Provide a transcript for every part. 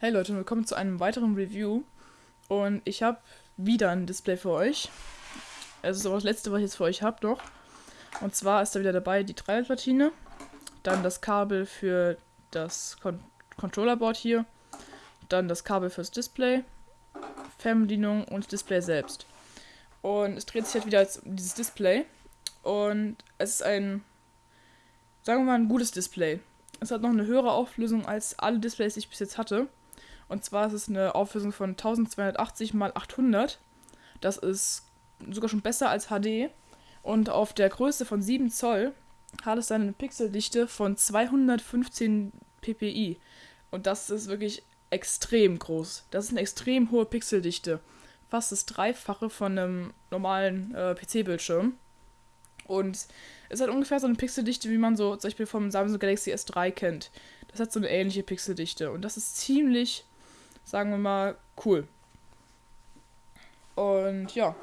Hey Leute, willkommen zu einem weiteren Review. Und ich habe wieder ein Display für euch. Es ist aber das letzte, was ich jetzt für euch habe noch. Und zwar ist da wieder dabei die Dreierplatine, dann das Kabel für das Con Controllerboard hier, dann das Kabel fürs Display, Fernbedienung und Display selbst. Und es dreht sich halt wieder um dieses Display. Und es ist ein, sagen wir mal, ein gutes Display. Es hat noch eine höhere Auflösung als alle Displays, die ich bis jetzt hatte. Und zwar ist es eine Auflösung von 1280 x 800. Das ist sogar schon besser als HD. Und auf der Größe von 7 Zoll hat es dann eine Pixeldichte von 215 ppi. Und das ist wirklich extrem groß. Das ist eine extrem hohe Pixeldichte. Fast das Dreifache von einem normalen äh, PC-Bildschirm. Und es hat ungefähr so eine Pixeldichte, wie man so zum Beispiel vom Samsung Galaxy S3 kennt. Das hat so eine ähnliche Pixeldichte. Und das ist ziemlich sagen wir mal, cool. Und ja,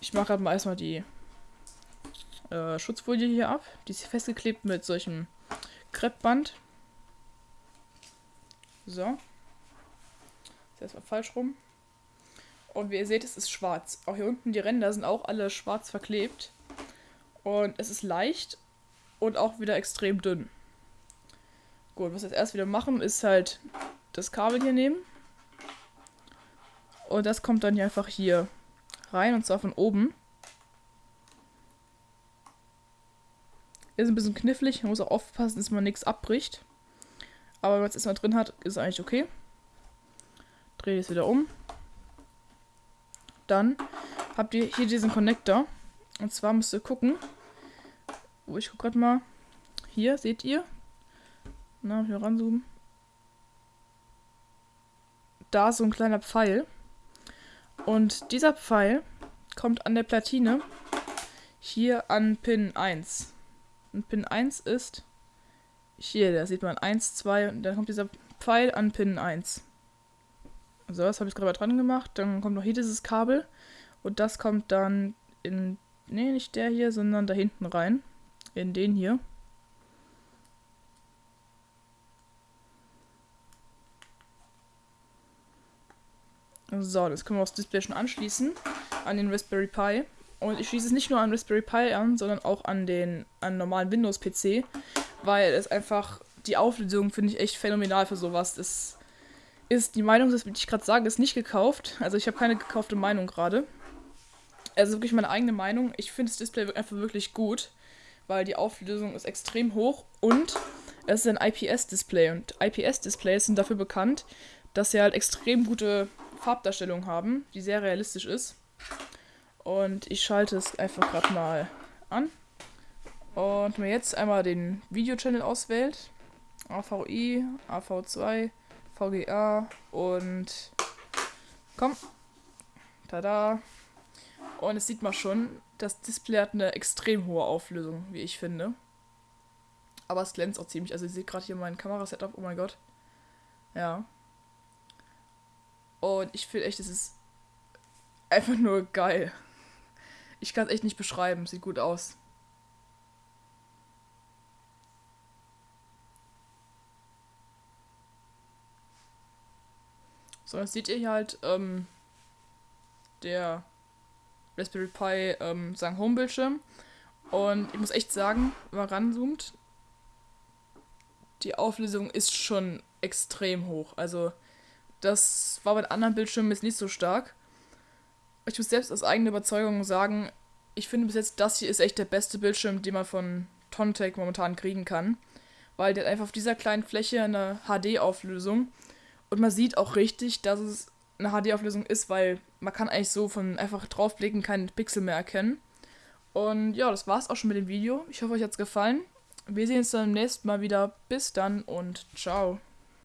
ich mache gerade mal erstmal die äh, Schutzfolie hier ab. Die ist festgeklebt mit solchem Kreppband. So. Ist erstmal falsch rum. Und wie ihr seht, es ist schwarz. Auch hier unten die Ränder sind auch alle schwarz verklebt. Und es ist leicht und auch wieder extrem dünn. Gut, was wir jetzt erst wieder machen, ist halt das Kabel hier nehmen. Und das kommt dann hier einfach hier rein und zwar von oben. Ist ein bisschen knifflig, man muss auch aufpassen, dass man nichts abbricht. Aber wenn man es erstmal drin hat, ist eigentlich okay. Drehe es wieder um. Dann habt ihr hier diesen Connector. Und zwar müsst ihr gucken. Wo ich gucke gerade mal. Hier, seht ihr? Na, hier ranzoomen da so ein kleiner Pfeil. Und dieser Pfeil kommt an der Platine hier an Pin 1. Und Pin 1 ist hier, da sieht man 1, 2 und dann kommt dieser Pfeil an Pin 1. So, das habe ich gerade dran gemacht. Dann kommt noch hier dieses Kabel und das kommt dann in, nee, nicht der hier, sondern da hinten rein. In den hier. So, das können wir aufs Display schon anschließen. An den Raspberry Pi. Und ich schließe es nicht nur an Raspberry Pi an, sondern auch an den an normalen Windows-PC. Weil es einfach, die Auflösung finde ich echt phänomenal für sowas. Das ist, die Meinung, das, wie ich gerade sage, ist nicht gekauft. Also ich habe keine gekaufte Meinung gerade. Also wirklich meine eigene Meinung. Ich finde das Display einfach wirklich gut, weil die Auflösung ist extrem hoch und es ist ein IPS-Display. Und IPS-Displays sind dafür bekannt, dass sie halt extrem gute Farbdarstellung haben, die sehr realistisch ist. Und ich schalte es einfach gerade mal an. Und mir jetzt einmal den Video-Channel auswählt. AVI, AV2, VGA und komm. Tada. Und es sieht man schon, das Display hat eine extrem hohe Auflösung, wie ich finde. Aber es glänzt auch ziemlich. Also ihr seht gerade hier mein Kamerasetup. Oh mein Gott. Ja. Und ich finde echt, es ist einfach nur geil. Ich kann es echt nicht beschreiben. Sieht gut aus. So, jetzt seht ihr hier halt ähm, der Raspberry Pi ähm, sagen Homebildschirm. Und ich muss echt sagen, wenn man ranzoomt, die Auflösung ist schon extrem hoch. Also das war bei anderen Bildschirmen jetzt nicht so stark. Ich muss selbst aus eigener Überzeugung sagen, ich finde bis jetzt, das hier ist echt der beste Bildschirm, den man von Tontec momentan kriegen kann. Weil der hat einfach auf dieser kleinen Fläche eine HD-Auflösung. Und man sieht auch richtig, dass es eine HD-Auflösung ist, weil man kann eigentlich so von einfach draufblicken keinen Pixel mehr erkennen. Und ja, das war's auch schon mit dem Video. Ich hoffe, euch hat's gefallen. Wir sehen uns dann beim nächsten Mal wieder. Bis dann und ciao.